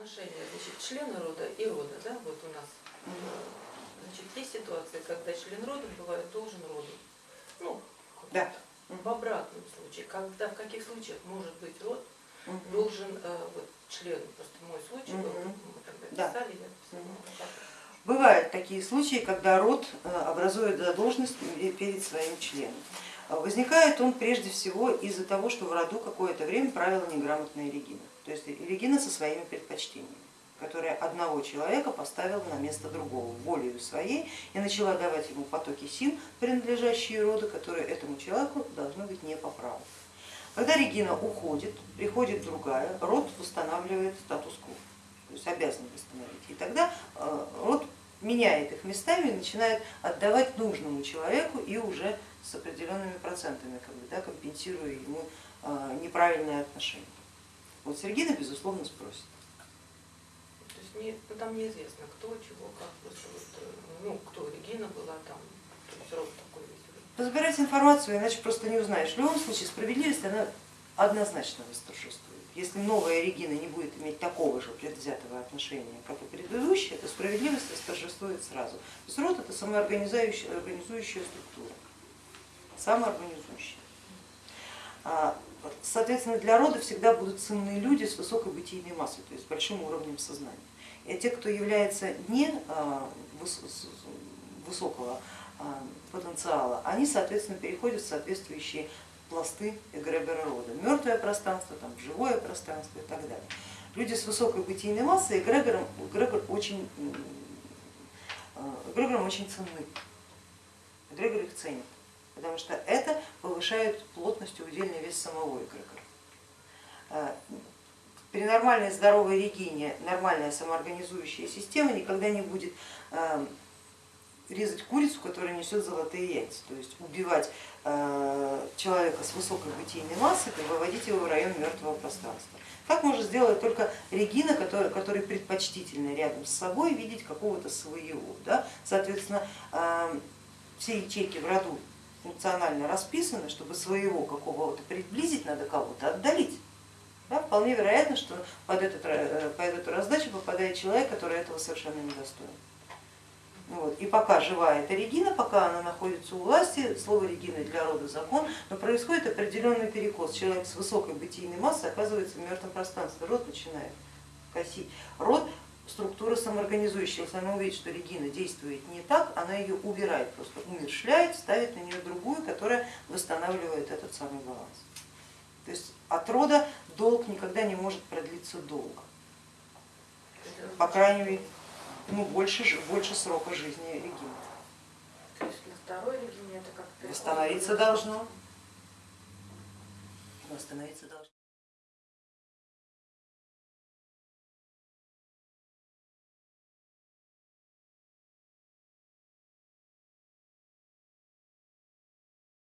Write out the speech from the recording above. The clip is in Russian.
отношения значит, члена рода и рода, да, вот у нас. э, Значит, есть ситуации, когда член рода бывает должен роду. Ну, Да. в обратном случае, когда в каких случаях может быть род Мгм. должен э, вот член, просто мой случай был, Мгм. мы тогда Да. писали, я писала, так вот. Бывают такие случаи, когда род э, образует задолженность перед своим членом. Возникает он прежде всего из-за того, что в роду какое-то время правила неграмотная Регина. То есть Регина со своими предпочтениями, которая одного человека поставила на место другого волею своей и начала давать ему потоки сил, принадлежащие роду, которые этому человеку должны быть не по праву. Когда Регина уходит, приходит другая, род восстанавливает статус-кво, то есть обязан восстановить. И тогда э, род меняет их местами и начинает отдавать нужному человеку и уже с определенными процентами, как бы, да, компенсируя ему э, неправильное отношение. Вот с Регины, безусловно, спросит. То есть не, ну, там неизвестно, кто, чего, как, просто вот, э, ну, кто Регина была там, то есть род такой весь. Позабирать информацию, иначе просто не узнаешь. В любом случае справедливость она однозначно восторжествует. Если новая Регина не будет иметь такого же предвзятого отношения, как и предыдущая, то справедливость восторжествует сразу. То есть род это самоорганизующая организующая структура, самоорганизующая. Соответственно, для рода всегда будут ценные люди с высокой бытийной массой, то есть с большим уровнем сознания. И те, кто является не а, высокого а, потенциала, они, соответственно, переходят в соответствующие пласты эгрегора рода. Мертвое пространство, там, живое пространство и так далее. Люди с высокой бытийной массой эгрегором, эгрегор очень, а, эгрегором очень ценны. Эгрегор их ценит, потому что это повышает плотность и удельный вес самого эгрегора. А, При нормальной здоровой регине нормальная самоорганизующая система никогда не будет а, резать курицу, которая несет золотые яйца, то есть убивать э, человека с высокой бытийной массой и выводить его в район мертвого пространства. Так может сделать только Регина, который, который предпочтительно рядом с собой видеть какого-то своего. Да? Соответственно, все ячейки в роду функционально расписаны, чтобы своего какого-то приблизить, надо кого-то отдалить. Да? Вполне вероятно, что под, этот, э, под эту раздачу попадает человек, который этого совершенно не достоин. Вот. И пока жива эта Регина, пока она находится у власти, слово Регина для рода закон, но происходит определенный перекос. Человек с высокой бытийной массой оказывается в мертвом пространстве, род начинает косить. Род структура самоорганизующая, если она увидит, что Регина действует не так, она ее убирает, просто умершляет, ставит на нее другую, которая восстанавливает этот самый баланс. То есть от рода долг никогда не может продлиться долго, по крайней мере, ну, больше, больше срока жизни Регины. То есть на второй Регине это как переход Восстановиться должно. Восстановиться должно.